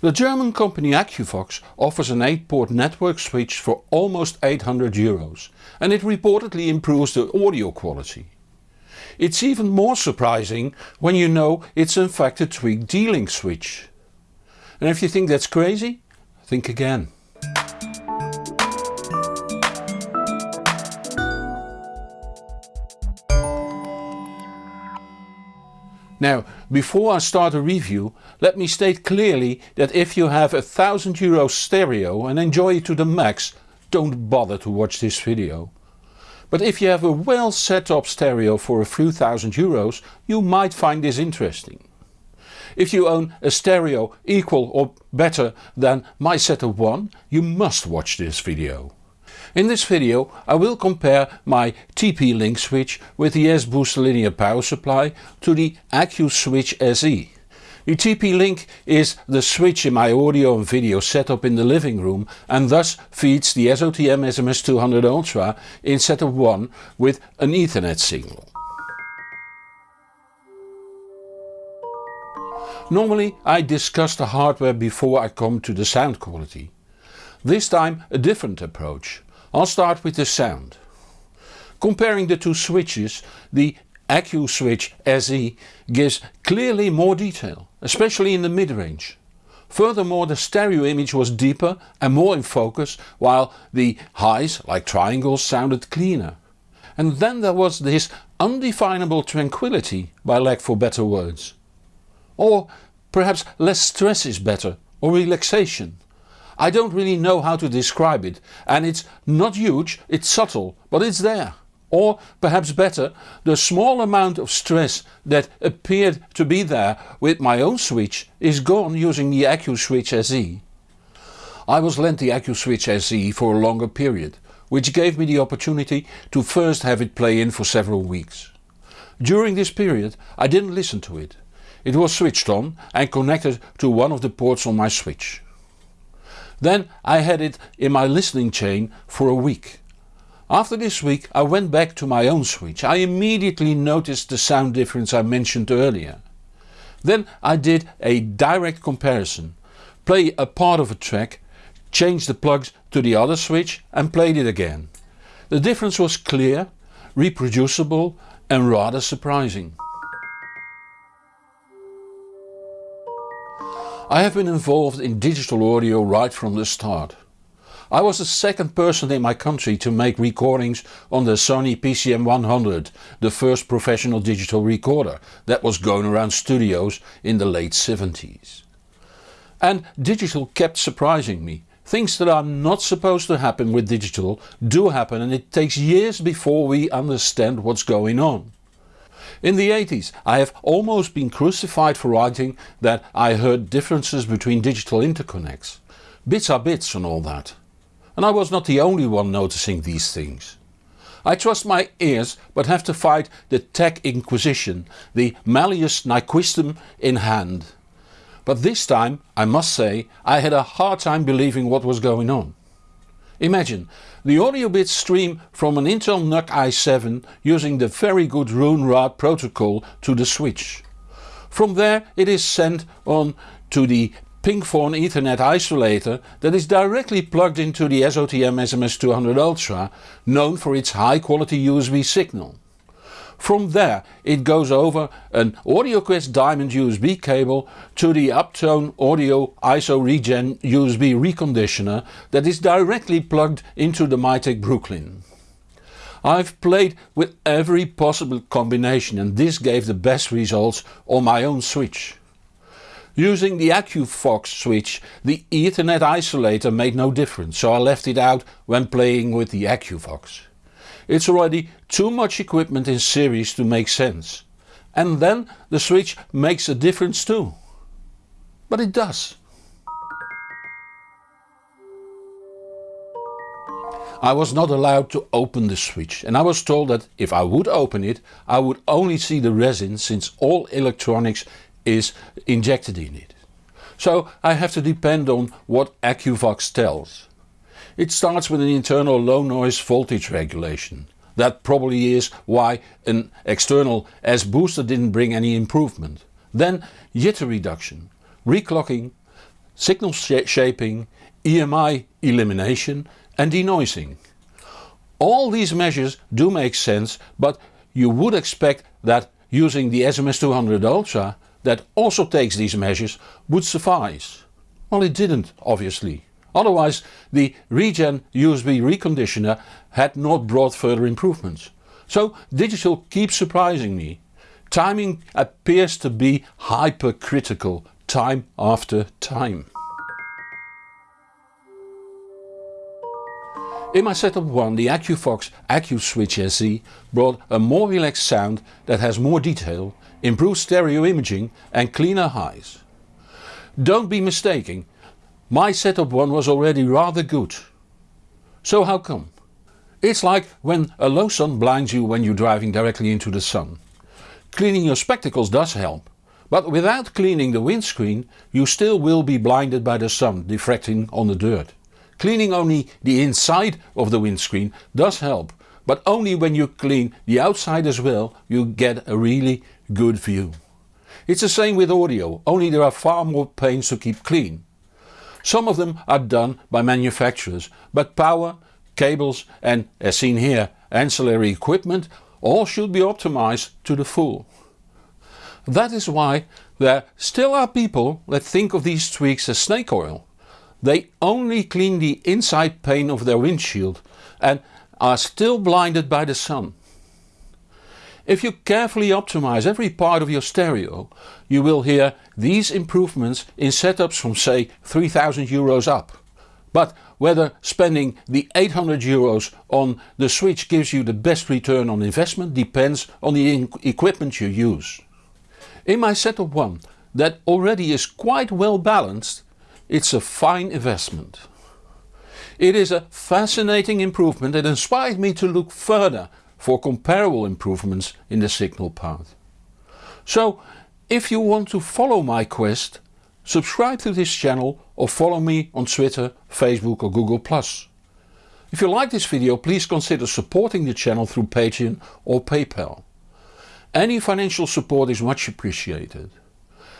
The German company Aqvox offers an 8 port network switch for almost 800 euros and it reportedly improves the audio quality. It's even more surprising when you know it's in fact a tweaked D-Link switch. And if you think that's crazy, think again. Now, before I start a review, let me state clearly that if you have a 1000 euro stereo and enjoy it to the max, don't bother to watch this video. But if you have a well set up stereo for a few thousand euros, you might find this interesting. If you own a stereo equal or better than my setup 1, you must watch this video. In this video I will compare my TP-Link switch with the S-Booster linear power supply to the AcuSwitch SE. The TP-Link is the switch in my audio and video setup in the living room and thus feeds the SOTM SMS200 Ultra in setup 1 with an Ethernet signal. Normally I discuss the hardware before I come to the sound quality. This time a different approach. I'll start with the sound. Comparing the two switches, the AcuSwitch SE gives clearly more detail, especially in the mid-range. Furthermore the stereo image was deeper and more in focus while the highs, like triangles, sounded cleaner. And then there was this undefinable tranquility by lack for better words. Or perhaps less stress is better, or relaxation. I don't really know how to describe it and it's not huge, it's subtle, but it's there. Or perhaps better, the small amount of stress that appeared to be there with my own switch is gone using the AcuSwitch SE. I was lent the AcuSwitch SE for a longer period, which gave me the opportunity to first have it play in for several weeks. During this period I didn't listen to it. It was switched on and connected to one of the ports on my switch. Then I had it in my listening chain for a week. After this week I went back to my own switch. I immediately noticed the sound difference I mentioned earlier. Then I did a direct comparison. Play a part of a track, change the plugs to the other switch and played it again. The difference was clear, reproducible and rather surprising. I have been involved in digital audio right from the start. I was the second person in my country to make recordings on the Sony PCM100, the first professional digital recorder that was going around studios in the late 70s. And digital kept surprising me. Things that are not supposed to happen with digital do happen and it takes years before we understand what's going on. In the 80s I have almost been crucified for writing that I heard differences between digital interconnects. Bits are bits and all that. And I was not the only one noticing these things. I trust my ears but have to fight the tech inquisition, the Malleus Nyquistum in hand. But this time, I must say, I had a hard time believing what was going on. Imagine, the audio bits stream from an Intel NUC i7 using the very good Roon RAAT protocol to the switch. From there it is sent on to the Pink Faun Ethernet isolator that is directly plugged into the SOTM SMS200 Ultra known for its high quality USB signal. From there it goes over an AudioQuest Diamond USB cable to the Uptone Audio ISO Regen USB reconditioner that is directly plugged into the Mytek Brooklyn. I've played with every possible combination and this gave the best results on my own switch. Using the Aqvox switch the Ethernet isolator made no difference so I left it out when playing with the Aqvox. It's already too much equipment in series to make sense. And then the switch makes a difference too. But it does. I was not allowed to open the switch and I was told that if I would open it I would only see the resin since all electronics is injected in it. So I have to depend on what Aqvox tells. It starts with an internal low noise voltage regulation. That probably is why an external S-booster didn't bring any improvement. Then jitter reduction, reclocking, signal sh shaping, EMI elimination and denoising. All these measures do make sense but you would expect that using the SMS200 Ultra that also takes these measures would suffice. Well it didn't obviously. Otherwise the Regen USB reconditioner had not brought further improvements. So digital keeps surprising me. Timing appears to be hypercritical time after time. In my setup 1 the Aqvox AccuSwitch SE brought a more relaxed sound that has more detail, improved stereo imaging and cleaner highs. Don't be mistaken, my setup 1 was already rather good. So how come? It's like when a low sun blinds you when you're driving directly into the sun. Cleaning your spectacles does help, but without cleaning the windscreen you still will be blinded by the sun diffracting on the dirt. Cleaning only the inside of the windscreen does help, but only when you clean the outside as well you get a really good view. It's the same with audio, only there are far more panes to keep clean. Some of them are done by manufacturers, but power, cables and, as seen here, ancillary equipment all should be optimized to the full. That is why there still are people that think of these tweaks as snake oil. They only clean the inside pane of their windshield and are still blinded by the sun. If you carefully optimize every part of your stereo, you will hear these improvements in setups from say 3000 euros up. But whether spending the 800 euros on the switch gives you the best return on investment depends on the equipment you use. In my setup 1 that already is quite well balanced it's a fine investment. It is a fascinating improvement that inspired me to look further for comparable improvements in the signal part. So if you want to follow my quest, subscribe to this channel or follow me on Twitter, Facebook or Google+. If you like this video please consider supporting the channel through Patreon or PayPal. Any financial support is much appreciated.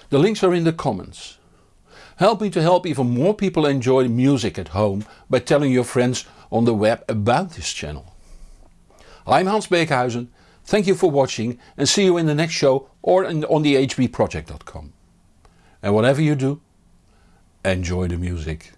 The links are in the comments. Help me to help even more people enjoy music at home by telling your friends on the web about this channel. I'm Hans Beekhuyzen, thank you for watching and see you in the next show or on the hbproject.com. And whatever you do, enjoy the music.